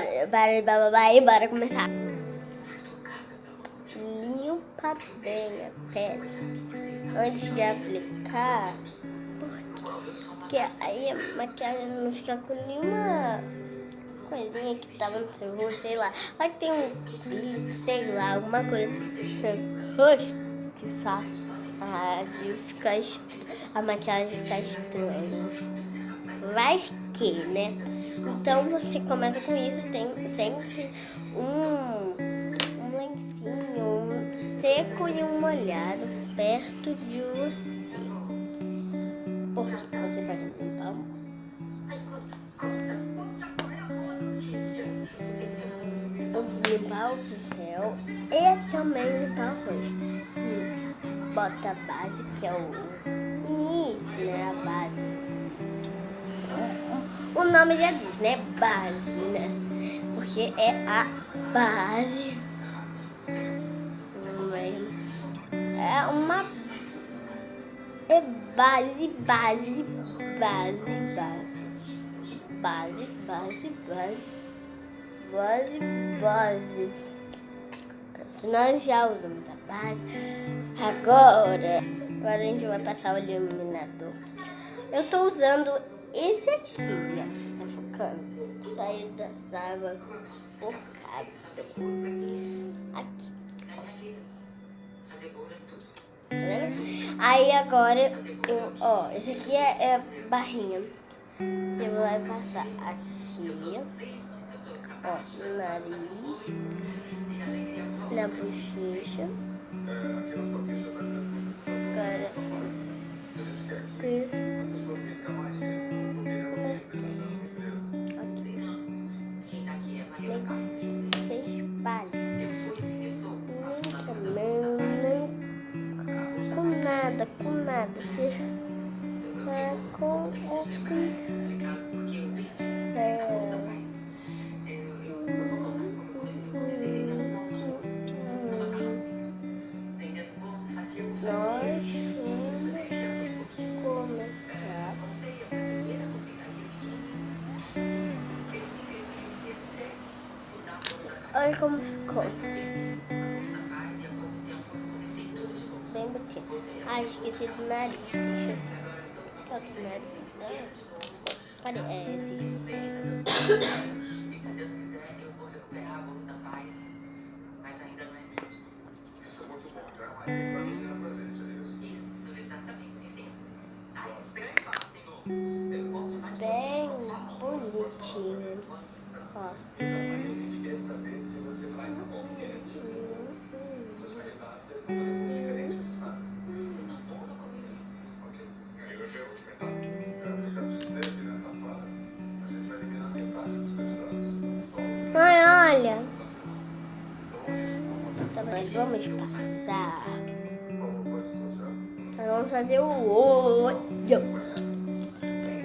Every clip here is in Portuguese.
bora, para bababá e bora começar. Limpa bem a pele antes de aplicar, porque, porque aí a maquiagem não fica com nenhuma coisinha que tava no seu rosto, sei lá. Vai ter um, sei lá, alguma coisa no que faz a, fica a maquiagem ficar estranha. Vai que, né? Então você começa com isso, tem sempre um, um lencinho seco e um molhado perto de você. Porque você vai limpar limpar o pincel e também limpar o rosto. Bota a base, que é o início, né? A base. Nome já diz, né? Base, né? Porque é a base. É uma... É base, base, base, base. Base, base, base. Base, base. Nós já usamos a base. Agora, agora a gente vai passar o iluminador. Eu tô usando esse aqui, ó. Tá focando? Saiu da sábado focado. Aqui. Aí agora, eu, ó, esse aqui é, é barrinha. Você vai passar aqui, ó, no nariz, na bochecha. Agora, nada, com nada. Você vai com o Nós vamos começar. Olha como ficou. Ah, esqueci do nariz. Deixa eu... Esse aqui é o nariz. Cadê? É esse. E se Deus quiser, eu vou recuperar a luz da paz. Mas ainda não é vítima. Isso é muito bom. Então ela aí pra anunciar pra gente, é isso? Isso, exatamente, sim, senhor. Ai, estranho falar, senhor. Eu posso de Bem bonitinho. Ó. Então, aí a gente quer saber se você faz a qualquer tipo de cor. Seus candidatos, eles vão fazer Então, nós vamos passar. Nós vamos fazer o olho.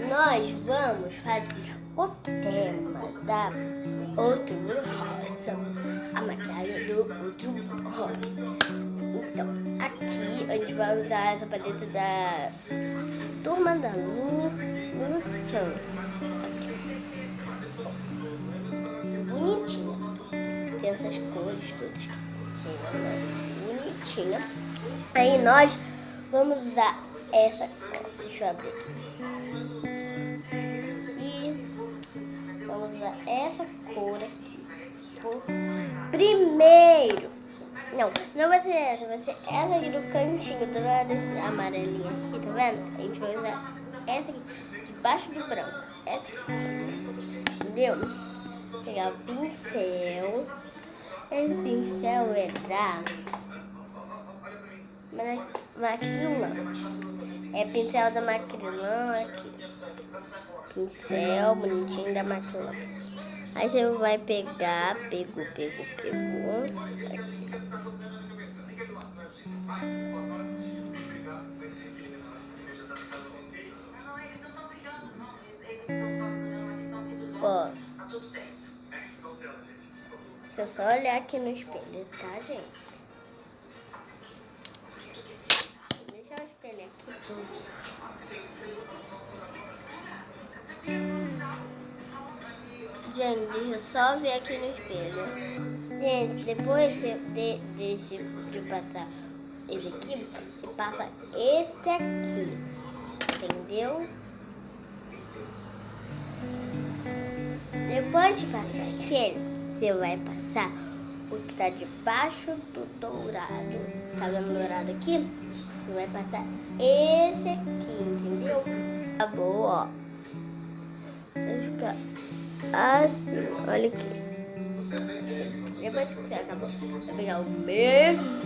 Nós vamos fazer o tema da outro rosa. A maquiagem do outro rosa. Então, aqui a gente vai usar essa paleta da Turma da Lu, Lu Santos. Bonitinha. Tem essas cores todas. Bonitinha. Aí nós vamos usar essa. Deixa eu abrir aqui. E vamos usar essa cor aqui. Primeiro. Não, não vai ser essa, vai ser essa aqui do cantinho, tá vendo? Esse amarelinho aqui, tá vendo? A gente vai usar essa aqui, debaixo do branco. Essa aqui. Entendeu? Pegar o pincel. Esse pincel é da Ma- Maxilã. É pincel da Macrilã aqui. Pincel bonitinho da Macrilã. Aí você vai pegar, pegou, pegou, pegou. Aqui. Não, não, eles não estão brigando, não. Eles eles estão só resolvendo uma questão aqui dos Ó. Deixa eu só olhar aqui no espelho, tá, gente? Deixa eu espelhar aqui tudo. Gente, deixa eu só ver aqui no espelho. Gente, depois de, de, desse, de passar esse aqui, você passa esse aqui. Entendeu? Depois de passar aquele, você vai passar o que tá debaixo do dourado. Tá vendo dourado aqui? Você vai passar esse aqui, entendeu? Acabou, ó. Vai ficar assim, olha aqui. Depois que você acabou, vai pegar o mesmo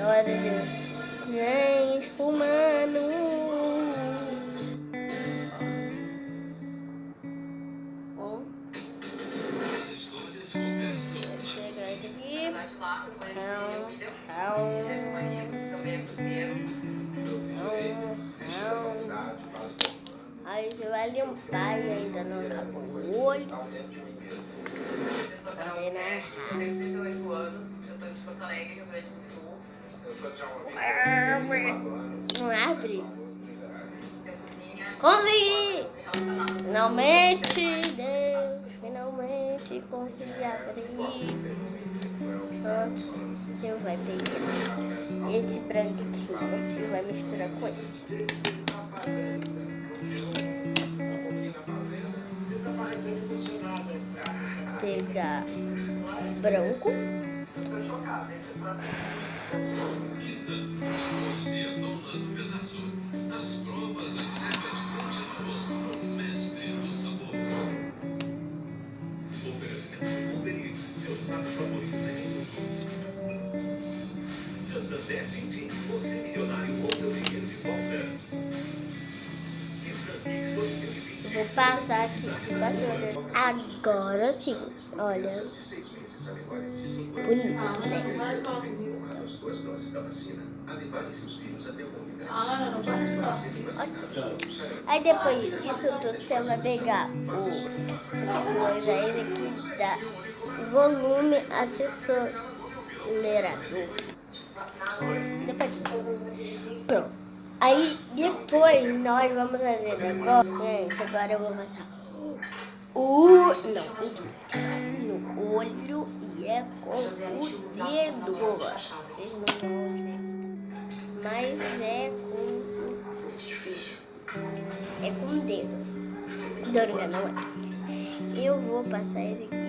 Hora de isso aqui. Lá de lá, vai limpar e ainda não acabou o olho. Eu sou eu tenho 38 anos, eu sou de Porto Alegre, Rio Grande do Sul. Não abre? Eu Consegui! me relacionar com as pessoas, Finalmente, Deus, finalmente consegui abrir. Pronto, você vai pegar esse branquinho e vai misturar com esse. Branco. Passar aqui. Agora sim, olha, bonito, né? Aí depois disso tudo, você vai pegar o coisa aí aqui da volume acelerador. Depois, pronto. Aí depois nós vamos fazer agora. Gente, agora eu vou passar o. Não, isso no olho e é com o dedo. Vocês não vão ver. Mas é com é com o dedo. Dorga, não é? Eu vou passar esse aqui.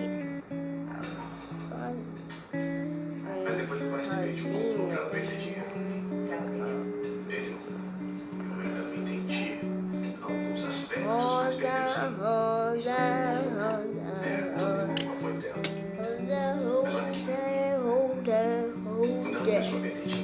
Rosa, rosa, Quando a pessoa rosa.